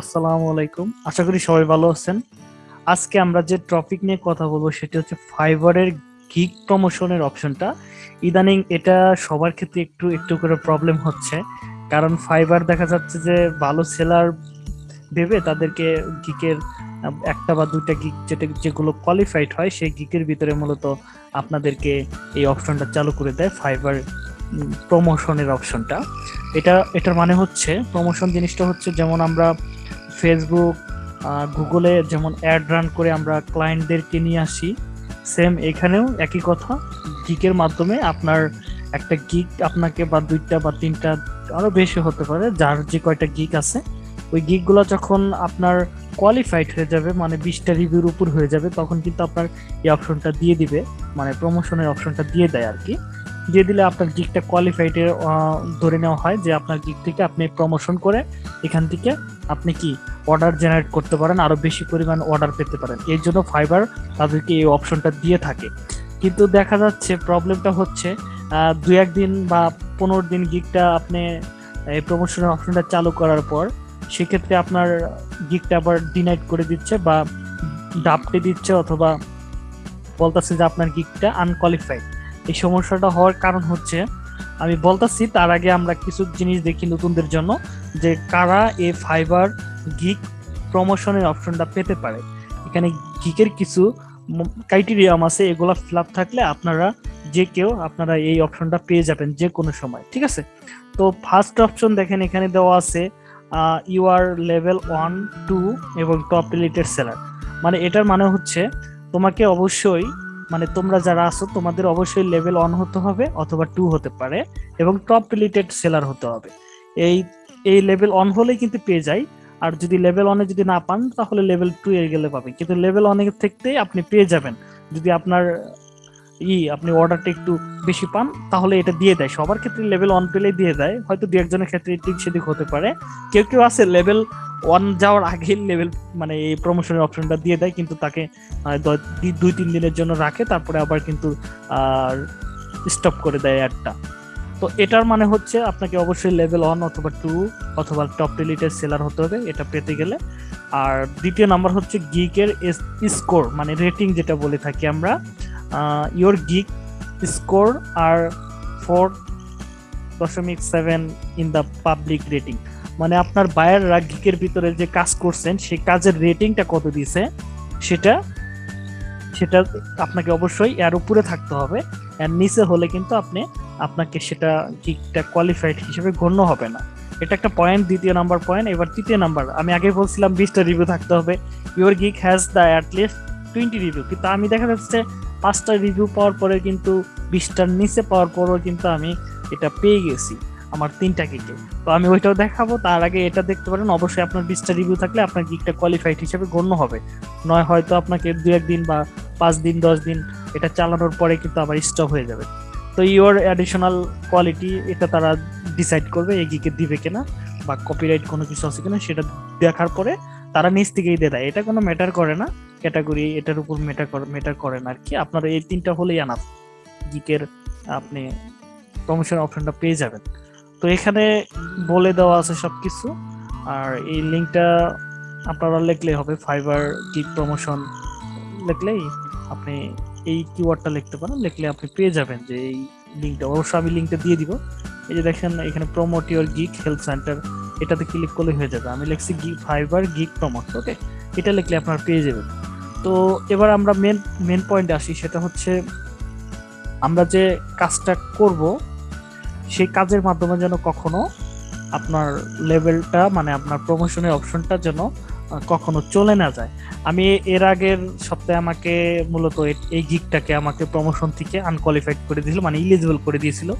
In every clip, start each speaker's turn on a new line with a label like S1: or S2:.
S1: আসসালামু আলাইকুম। আশা করি সবাই ভালো আছেন। আজকে আমরা যে টপিক নিয়ে কথা বলব সেটি হচ্ছে ফাইবারের গিগ প্রমোশনের অপশনটা ইদানিং এটা সবার ক্ষেত্রে একটু একটু করে প্রবলেম হচ্ছে। কারণ ফাইবার দেখা যাচ্ছে যে ভালো সেলার ভেবে তাদেরকে গিকের একটা বা দুইটা গিক যেটা, যেগুলো কোয়ালিফাইড হয়, সেই গিকের ভিতরে মূলত আপনাদেরকে এই অপশনটা চালু করে দেয় ফাইবার প্রমোশনের অপশনটা এটা, এটার মানে হচ্ছে প্রমোশন জিনিসটা হচ্ছে যেমন আমরা ফেসবুক গুগলে যেমন অ্যাড রান করে আমরা ক্লায়েন্টদেরকে নিয়ে আসি সেম এখানেও একই কথা। গিকের মাধ্যমে আপনার একটা গিক আপনাকে বা দুইটা বা তিনটা আরও বেশি হতে পারে, যার যে কয়টা গিক আছে, ওই গিকগুলো যখন আপনার কোয়ালিফাইড হয়ে যাবে মানে বিশটা রিভিউর উপর হয়ে যাবে, তখন কিন্তু আপনার এই অপশনটা দিয়ে দিবে মানে প্রমোশনের অপশনটা দিয়ে দেয় আর কি। দিয়ে দিলে আপনার গিকটা কোয়ালিফাইড ধরে নেওয়া হয় যে আপনার গিক থেকে আপনি প্রমোশন করে এখান থেকে আপনি কি অর্ডার জেনারেট করতে পারেন আরও বেশি পরিমাণ অর্ডার পেতে পারেন। এর জন্য ফাইবার তাদেরকে এই অপশনটা দিয়ে থাকে। কিন্তু দেখা যাচ্ছে প্রবলেমটা হচ্ছে দু একদিন বা পনেরো দিন গিকটা আপনি এই প্রমোশনের অপশনটা চালু করার পর সেক্ষেত্রে আপনার গিকটা আবার ডিনাইট করে দিচ্ছে বা ডাপটে দিচ্ছে অথবা বলতেছে যে আপনার গিকটা আনকোয়ালিফাইড এই সমস্যাটা হওয়ার কারণ হচ্ছে, আমি বলতেছি তার আগে আমরা কিছু জিনিস দেখি নতুনদের জন্য, যে কারা এই ফাইবার গিক প্রমোশনের অপশনটা পেতে পারে। এখানে গিকের কিছু ক্রাইটেরিয়াম আছে, এগুলো ফিল আপ থাকলে আপনারা যে কেউ আপনারা এই অপশনটা পেয়ে যাবেন যে কোনো সময়, ঠিক আছে? তো ফার্স্ট অপশন দেখেন এখানে দেওয়া আছে you are level one two এবং টপ রিলেটেড সেলার মানে এটার মানে হচ্ছে, তোমাকে অবশ্যই মানে তোমরা যারা আছো, তোমাদের অবশ্যই লেভেল অন হতে হবে অথবা টু হতে পারে এবং টপ রিলেটেড সেলার হতে হবে। এই এই লেভেল অন হলেই কিন্তু পেয়ে যায় আর যদি লেভেল অনে যদি না পান, তাহলে লেভেল টু এর গেলে পাবেন কিন্তু লেভেল অনেক থেকেই আপনি পেয়ে যাবেন। যদি আপনার ই, আপনি অর্ডারটা একটু বেশি পান, তাহলে এটা দিয়ে দেয়। সবার ক্ষেত্রে লেভেল অন পেলে দিয়ে দেয়। হয়তো দু একজনের ক্ষেত্রে ঠিক সেদিক হতে পারে। কেউ কেউ আছে লেভেল ওয়ান যাওয়ার আগে লেভেল মানে এই প্রমোশনের অপশনটা দিয়ে দেয়, কিন্তু তাকে দুই, তিন দিনের জন্য রাখে, তারপরে আবার কিন্তু স্টপ করে দেয় অ্যাডটা তো এটার মানে হচ্ছে আপনাকে অবশ্যই লেভেল ওয়ান অথবা টু অথবা টপ রিলেটেড সেলার হতে হবে, এটা পেতে গেলে। আর দ্বিতীয় নাম্বার হচ্ছে গিকের স্কোর মানে রেটিং যেটা বলে থাকি আমরা। গিক স্কোর আর ফোর দশমিক seven in the public rating মানে আপনার বায়াররা গিকের ভিতরে যে কাজ করছেন, সেই কাজের রেটিংটা কত দিছে সেটা সেটা আপনাকে অবশ্যই এর উপরে থাকতে হবে। এর নিচে হলে কিন্তু আপনি আপনাকে সেটা গিকটা কোয়ালিফাইড হিসেবে গণ্য হবে না। এটা একটা পয়েন্ট দ্বিতীয় নাম্বার পয়েন্ট এবার তৃতীয় নাম্বার আমি আগে বলছিলাম বিশটা রিভিউ থাকতে হবে। Your gig has the at least twenty review কিন্তু আমি দেখা যাচ্ছে পাঁচটা রিভিউ পাওয়ার পরে কিন্তু বিশটার নিচে পাওয়ার পরেও কিন্তু আমি এটা পেয়ে গেছি, আমার তিনটা গিকে তো আমি ওইটাও দেখাবো, তার আগে এটা দেখতে পারেন, অবশ্যই আপনার বিশটা রিভিউ থাকলে আপনার গিকটা কোয়ালিফাইড হিসেবে গণ্য হবে। নয় হয়তো আপনাকে দু একদিন বা পাঁচ দিন, দশ দিন এটা চালানোর পরে কিন্তু আবার স্টপ হয়ে যাবে। তো ইওর অ্যাডিশনাল কোয়ালিটি এটা তারা ডিসাইড করবে, এই গিকে দিবে কিনা বা কপিরাইট কোনো কিছু আছে কিনা সেটা দেখার পরে তারা নিজ থেকেই দিয়ে দেয়। এটা কোনো ম্যাটার করে না। ক্যাটাগরি এটার উপর করে মেটার করে না আর কি। আপনার এই তিনটা হলেই আনাফ গিকের আপনি প্রমোশন অপশনটা পেয়ে যাবেন। তো এখানে বলে দেওয়া আছে সবকিছু। আর এই লিঙ্কটা আপনারা লিখলেই হবে ফাইবার গিক প্রমোশন লিখলেই আপনি এই কিওয়ার্ডটা লিখতে পারেন। লিখলে আপনি পেয়ে যাবেন যে এই লিঙ্কটা অবশ্যই আমি লিঙ্কটা দিয়ে দিব। এই যে দেখেন, এখানে promote your gig health centre এটাতে ক্লিক করলে হয়ে যাবে। আমি লিখছি gig Fiverr gig promote okay এটা লিখলে আপনার পেয়ে যাবেন। তো এবার আমরা মেন মেন পয়েন্টে আসি, সেটা হচ্ছে আমরা যে কাজটা করব, সেই কাজের মাধ্যমে যেন কখনো আপনার লেভেলটা মানে আপনার প্রমোশনের অপশনটা যেন কখনো চলে না যায়। আমি এর আগের সপ্তাহে আমাকে মূলত এই গিকটাকে আমাকে প্রমোশন থেকে আনকোয়ালিফাইড করে দিয়েছিল মানে ইলিজিবল করে দিয়েছিল।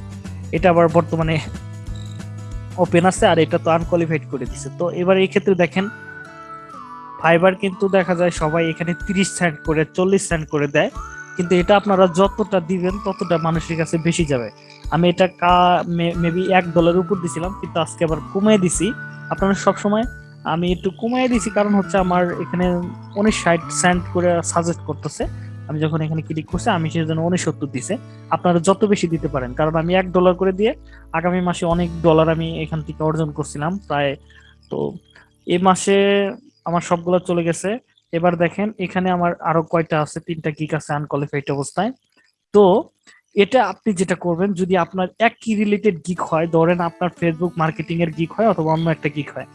S1: এটা আবার বর্তমানে ওপেন আছে, আর এটা তো আনকোয়ালিফাইড করে দিছে। তো এবার এই ক্ষেত্রে দেখেন ফাইবার কিন্তু দেখা যায় সবাই এখানে তিরিশ সেন্ট করে, চল্লিশ সেন্ট করে দেয়। কিন্তু এটা আপনারা যতটা দিবেন, ততটা মানুষের কাছে বেশি যাবে। আমি এটা কা মেবি এক ডলার উপর দিছিলাম, কিন্তু আজকে আবার কমিয়ে দিছি। আপনারা সবসময়, আমি একটু কমিয়ে দিছি কারণ হচ্ছে আমার এখানে উনিশ ষাট সেন্ট করে সাজেস্ট করতেছে। আমি যখন এখানে ক্লিক করছি, আমি সেই জন্য উনসত্তর দিছে। আপনারা যত বেশি দিতে পারেন, কারণ আমি এক ডলার করে দিয়ে আগামী মাসে অনেক ডলার আমি এখান থেকে অর্জন করছিলাম, প্রায় তো এই মাসে আমার সবগুলো চলে গেছে। এবার দেখেন, এখানে আমার আরও কয়টা আছে, তিনটা গিক আছে আনকোয়ালিফাইড অবস্থায়। তো এটা আপনি যেটা করবেন, যদি আপনার একই রিলেটেড গিক হয়, ধরেন আপনার ফেসবুক মার্কেটিং এর গিক হয় অথবা অন্য একটা গিক হয়,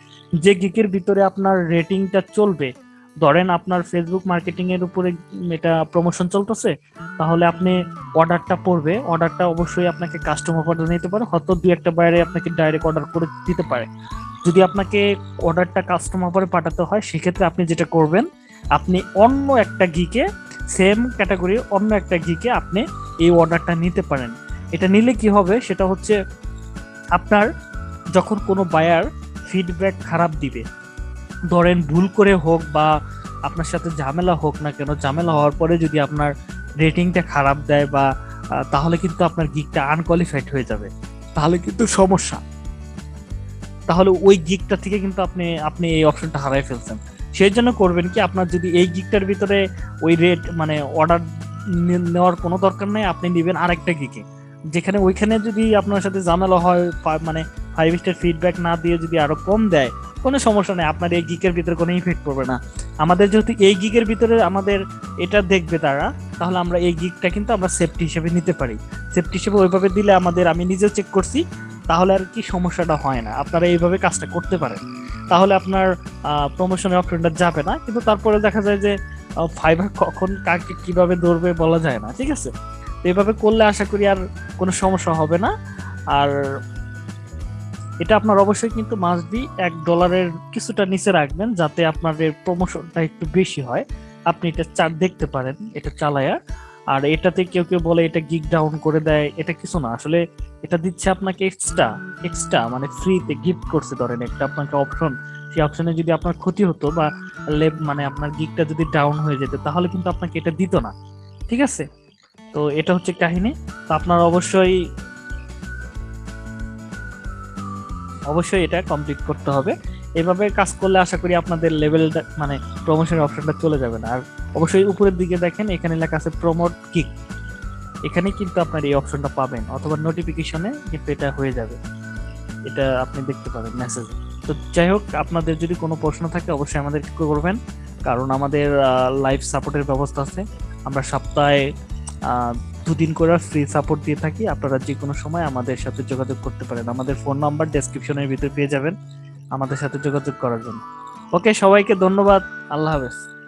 S1: যে গিকের ভিতরে আপনার রেটিংটা চলবে, ধরেন আপনার ফেসবুক মার্কেটিং এর উপরে এটা প্রমোশন চলতেছে, তাহলে আপনি অর্ডারটা পড়বে অর্ডারটা অবশ্যই আপনাকে কাস্টমার অর্ডার নিতে পারে, হয়তো দুই একটা বাইরে আপনাকে ডাইরেক্ট অর্ডার করে দিতে পারে। যদি আপনাকে অর্ডারটা কাস্টমার পরে পাঠাতে হয়, সেক্ষেত্রে আপনি যেটা করবেন, আপনি অন্য একটা গিকে সেম ক্যাটাগরি অন্য একটা গিকে আপনি এই অর্ডারটা নিতে পারেন। এটা নিলে কি হবে, সেটা হচ্ছে আপনার যখন কোনো বায়ার ফিডব্যাক খারাপ দিবে, ধরেন ভুল করে হোক বা আপনার সাথে ঝামেলা হোক না কেন, ঝামেলা হওয়ার পরে যদি আপনার রেটিংটা খারাপ দেয় বা তাহলে কিন্তু আপনার গিকটা আনকোয়ালিফাইড হয়ে যাবে। তাহলে কিন্তু সমস্যা। তাহলে ওই গিকটা থেকে কিন্তু আপনি আপনি এই অপশনটা হারাই ফেলছেন। সেই জন্য করবেন কি, আপনার যদি এই গিকটার ভিতরে ওই রেট মানে অর্ডার নেওয়ার কোনো দরকার নেই, আপনি নেবেন আরেকটা গিকে যেখানে ওইখানে যদি আপনার সাথে ঝামেলা হয় মানে ফাইভ স্টার ফিডব্যাক না দিয়ে যদি আরও কম দেয়, কোনো সমস্যা নেই, আপনার এই গিকের ভিতরে কোনো ইফেক্ট পড়বে না। আমাদের যেহেতু এই গিকের ভিতরে আমাদের এটা দেখবে তারা, তাহলে আমরা এই গিকটা কিন্তু আমরা সেফটি হিসেবে নিতে পারি। সেফটি হিসেবে ওইভাবে দিলে আমাদের, আমি নিজেও চেক করছি তাহলে আর কি সমস্যাটা হয় না। আপনারা এইভাবে কাজটা করতে পারেন। তাহলে আপনার প্রমোশনের অপশনটা যাবে না। কিন্তু তারপরে দেখা যায় যে ফাইবার কখন কাকে কীভাবে ধরবে বলা যায় না, ঠিক আছে? তো এইভাবে করলে আশা করি আর কোনো সমস্যা হবে না। আর এটা আপনার অবশ্যই কিন্তু মাস বি এক ডলারের কিছুটা নিচে রাখবেন যাতে আপনার প্রমোশনটা একটু বেশি হয়। আপনি এটা চার দেখতে পারেন, এটা চালায়া। আর এটাতে কেউ কেউ বলে এটা গিগ ডাউন করে দেয়, এটা কিছু না। আসলে এটা দিচ্ছে আপনাকে এক্সট্রা এক্সট্রা মানে ফ্রিতে গিফট করছে ধরেন একটা আপনাকে অপশন সেই অপশনে যদি আপনার ক্ষতি হতো বা লেব মানে আপনার গিগটা যদি ডাউন হয়ে যেত, তাহলে কিন্তু আপনাকে এটা দিত না। ঠিক আছে? তো এটা হচ্ছে কাহিনী। তো আপনার অবশ্যই অবশ্যই এটা কমপ্লিট করতে হবে। এভাবে কাজ করলে আশা করি আপনাদের লেভেলটা মানে প্রমোশনের অপশনটা চলে যাবে না। আর অবশ্যই উপরের দিকে দেখেন, এখানে লেখা আছে প্রমোট কিক এখানে কিন্তু আপনার এই অপশনটা পাবেন, অথবা নোটিফিকেশনে কিন্তু এটা হয়ে যাবে। এটা আপনি দেখতে পাবেন মেসেজে তো যাই হোক, আপনাদের যদি কোনো প্রশ্ন থাকে, অবশ্যই আমাদের করবেন। কারণ আমাদের লাইভ সাপোর্টের ব্যবস্থা আছে। আমরা সপ্তাহে দুদিন করে ফ্রি সাপোর্ট দিয়ে থাকি। আপনারা যে কোনো সময় আমাদের সাথে যোগাযোগ করতে পারেন। আমাদের ফোন নাম্বার ডেসক্রিপশনের ভিতরে পেয়ে যাবেন আমাদের সাথে যোগাযোগ করার জন্য। ওকে সবাইকে ধন্যবাদ। আল্লাহ হাফেজ।